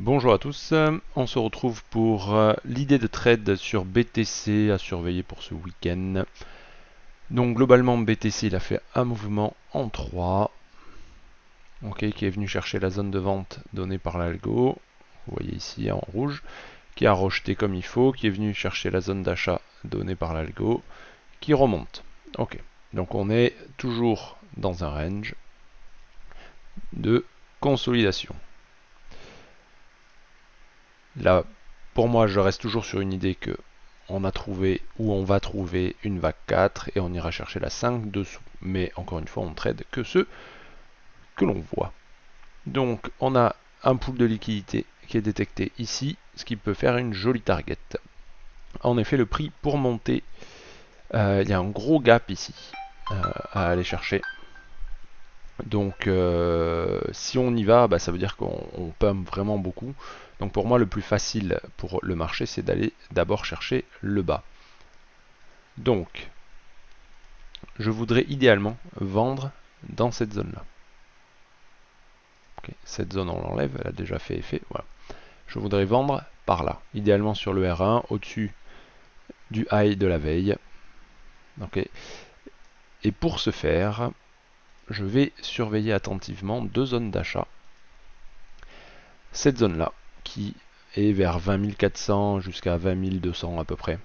Bonjour à tous, on se retrouve pour euh, l'idée de trade sur BTC à surveiller pour ce week-end. Donc globalement BTC il a fait un mouvement en 3, ok, qui est venu chercher la zone de vente donnée par l'algo, vous voyez ici en rouge, qui a rejeté comme il faut, qui est venu chercher la zone d'achat donnée par l'algo, qui remonte. Ok, donc on est toujours dans un range de consolidation. Là, pour moi, je reste toujours sur une idée que on a trouvé ou on va trouver une vague 4 et on ira chercher la 5 dessous. Mais encore une fois, on trade que ce que l'on voit. Donc, on a un pool de liquidité qui est détecté ici, ce qui peut faire une jolie target. En effet, le prix pour monter, euh, il y a un gros gap ici euh, à aller chercher. Donc euh, si on y va, bah, ça veut dire qu'on pump vraiment beaucoup. Donc pour moi le plus facile pour le marché c'est d'aller d'abord chercher le bas. Donc je voudrais idéalement vendre dans cette zone là. cette zone on l'enlève, elle a déjà fait effet. Voilà. Je voudrais vendre par là, idéalement sur le R1, au-dessus du high de la veille. Et pour ce faire, je vais surveiller attentivement deux zones d'achat. Cette zone-là, qui est vers 20 400 jusqu'à 20 200 à peu près,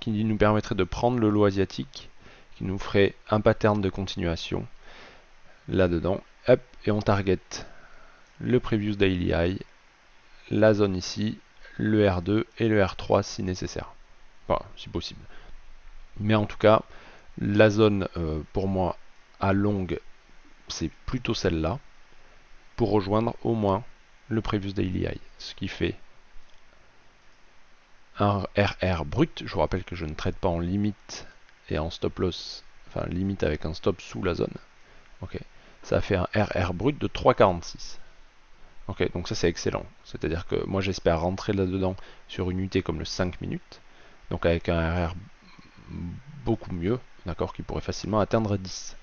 qui nous permettrait de prendre le lot asiatique, qui nous ferait un pattern de continuation là-dedans. et on target le previous daily high, la zone ici, le R2 et le R3 si nécessaire. Enfin, si possible. Mais en tout cas, la zone euh, pour moi à longue, c'est plutôt celle-là, pour rejoindre au moins le previous daily high, ce qui fait un RR brut. Je vous rappelle que je ne traite pas en limite et en stop loss, enfin limite avec un stop sous la zone. Ok, ça fait un RR brut de 3,46. Ok, donc ça c'est excellent. C'est-à-dire que moi j'espère rentrer là-dedans sur une unité comme le 5 minutes, donc avec un RR beaucoup mieux, d'accord, qui pourrait facilement atteindre 10.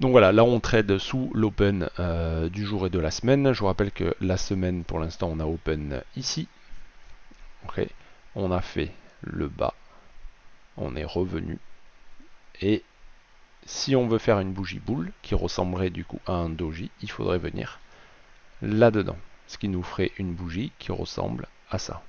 Donc voilà, là on trade sous l'open euh, du jour et de la semaine. Je vous rappelle que la semaine, pour l'instant, on a open ici. On a fait le bas. On est revenu. Et si on veut faire une bougie boule, qui ressemblerait du coup à un doji, il faudrait venir là-dedans. Ce qui nous ferait une bougie qui ressemble à ça.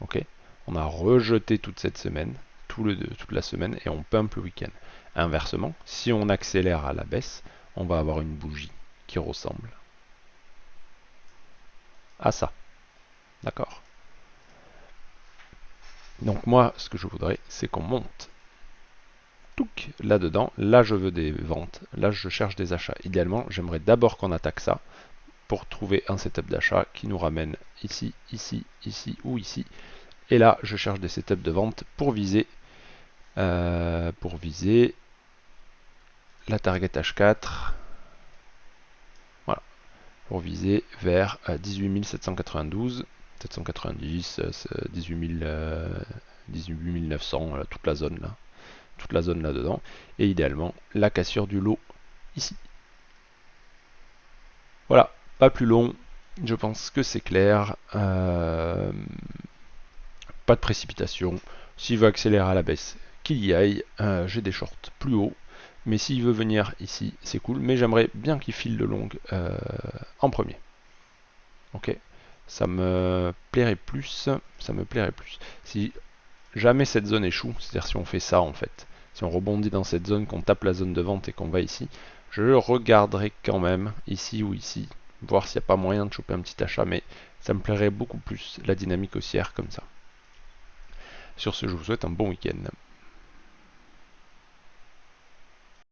Ok on a rejeté toute cette semaine, tout le, toute la semaine, et on pump le week-end. Inversement, si on accélère à la baisse, on va avoir une bougie qui ressemble à ça. D'accord? Donc moi, ce que je voudrais, c'est qu'on monte là-dedans. Là, je veux des ventes. Là, je cherche des achats. Idéalement, j'aimerais d'abord qu'on attaque ça pour trouver un setup d'achat qui nous ramène ici, ici, ici ou ici. Et là, je cherche des setups de vente pour viser, euh, pour viser la target H4. Voilà. Pour viser vers 18 792, 790, 18, 900, toute la zone là. Toute la zone là-dedans. Et idéalement, la cassure du lot ici. Voilà, pas plus long. Je pense que c'est clair. Euh, pas de précipitation. S'il veut accélérer à la baisse, qu'il y aille. Euh, j'ai des shorts plus haut. Mais s'il veut venir ici, c'est cool. Mais j'aimerais bien qu'il file de longue euh, en premier. Ok Ça me plairait plus. Ça me plairait plus. Si jamais cette zone échoue, c'est-à-dire si on fait ça en fait, si on rebondit dans cette zone, qu'on tape la zone de vente et qu'on va ici, je regarderai quand même ici ou ici, voir s'il n'y a pas moyen de choper un petit achat, mais ça me plairait beaucoup plus la dynamique haussière comme ça. Sur ce, je vous souhaite un bon week-end.